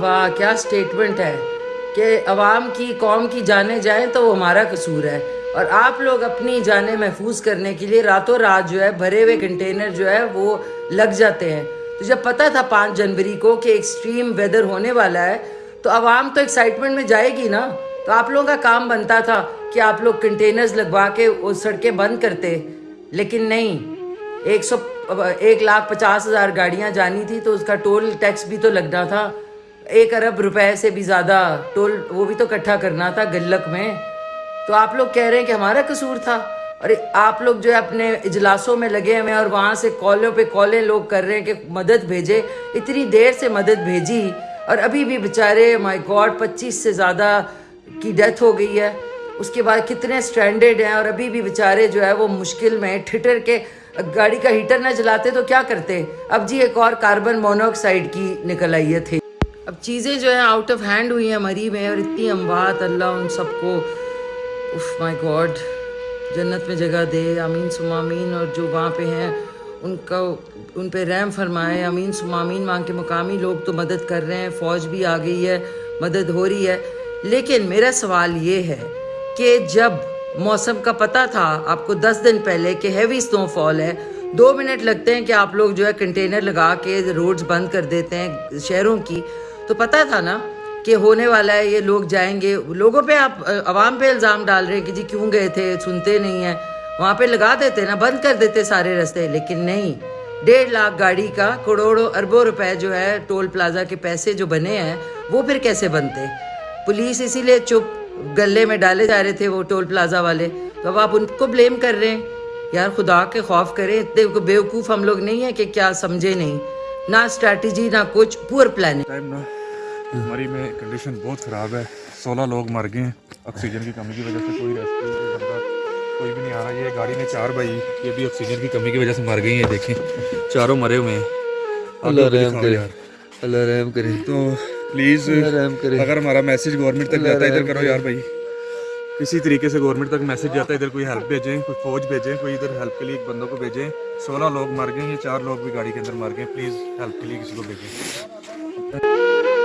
واہ، کیا سٹیٹمنٹ ہے؟ کہ عوام کی، قوم کی جانیں جائیں تو وہ ہمارا قصور ہے۔ اور آپ لوگ اپنی جانیں محفوظ کرنے کے لیے راتوں رات جو ہے، بھرے ہوئے کنٹینر جو ہے، وہ لگ جاتے ہیں۔ تو جب پتہ تھا پانچ جنوری کو کہ ایکسٹریم ویدر ہونے والا ہے، تو عوام تو ایکسائٹمنٹ میں جائے گی نا؟ تو آپ لوگوں کا کام بنتا تھا کہ آپ لوگ کنٹینرز لگوا کے وہ سڑکیں بند کرتے۔ لیکن نہیں، ایک سو، ایک لاکھ پچاس ہزار گاڑیاں جانی تھی تو اس کا ٹول ٹیکس بھی تو لگنا تھا۔ ایک ارب روپے سے بھی زیادہ ٹول وہ بھی تو اکٹھا کرنا تھا گلک میں۔ تو آپ لوگ کہہ رہے ہیں کہ ہمارا قصور تھا۔ اور آپ لوگ جو ہے اپنے اجلاسوں میں لگے ہوئے ہیں اور وہاں سے کالوں پہ کالیں لوگ کر رہے ہیں کہ مدد بھیجے۔ اتنی دیر سے مدد بھیجی۔ اور ابھی بھی بیچارے مائی گاڈ پچیس سے زیادہ کی ڈیتھ ہو گئی ہے۔ اس کے بعد کتنے سٹینڈرڈ ہیں اور ابھی بھی بیچارے جو ہے وہ مشکل میں ٹھٹر کے گاڑی کا ہیٹر نہ جلاتے تو کیا کرتے؟ اب جی ایک اور کاربن مونوکسائڈ کی نکل آئی ہے تھی اب چیزیں جو ہیں آؤٹ آف ہینڈ ہوئی ہیں، مری میں اور اتنی اموات، اللہ ان سب کو اف مائی گاڈ، جنت میں جگہ دے امین سمامین اور جو وہاں پہ ہیں، ان کا ان پہ رحم فرمائے امین سمامین وہاں کے مقامی لوگ تو مدد کر رہے ہیں، فوج بھی آ گئی ہے، مدد ہو رہی ہے۔ لیکن میرا سوال یہ ہے کہ جب موسم کا پتہ تھا، آپ کو دس دن پہلے کہ ہیوی سنو فال ہے، دو منٹ لگتے ہیں کہ آپ لوگ جو ہے کنٹینر لگا کے روڈز بند کر دیتے ہیں شہروں کی۔ تو پتہ تھا نا کہ ہونے والا ہے، یہ لوگ جائیں گے۔ لوگوں پہ آپ، عوام پہ الزام ڈال رہے ہیں کہ جی کیوں گئے تھے، سنتے نہیں ہیں۔ وہاں پہ لگا دیتے نا، بند کر دیتے سارے رستے۔ لیکن نہیں، ڈیڑھ لاکھ گاڑی کا کروڑوں، اربوں روپے جو ہے ٹول پلازا کے پیسے جو بنے ہیں، وہ پھر کیسے بنتے؟ پولیس اسی لیے چپ گلے میں ڈالے جا رہے تھے وہ ٹول پلازا والے۔ تو اب آپ ان کو بلیم کر رہے ہیں۔ یار خدا کے خوف کریں، اتنے بیوقوف ہم لوگ نہیں ہیں کہ کیا سمجھے نہیں۔ نہ اسٹریٹجی نہ کچھ پور پلاننگ ٹائم میں کنڈیشن بہت خراب ہے. سولہ لوگ مر گئے ہیں. آکسیجن کی کمی کی وجہ سے کوئی ریسکیو کوئی بھی نہیں آ رہا. یہ گاڑی میں چار بھائی. یہ بھی آکسیجن کی کمی کی وجہ سے مر گئی ہیں. دیکھیں. چاروں مرے ہوئے ہیں. اللہ رحم کرے. اللہ رحم کرے. تو پلیز اللہ رحم کرے. اگر ہمارا میسج گورنمنٹ تک جاتا ہے ادھر کرو یار بھائی. کسی طریقے سے گورنمنٹ تک میسج جاتا ہے، ادھر کوئی ہیلپ بھیجیں، کوئی فوج بھیجیں، کوئی ادھر ہیلپ کے لیے ایک بندوں کو بھیجیں۔ سولہ لوگ مر گئے یا چار لوگ بھی گاڑی کے اندر مر گئے پلیز ہیلپ کے لیے کسی کو بھیجیں۔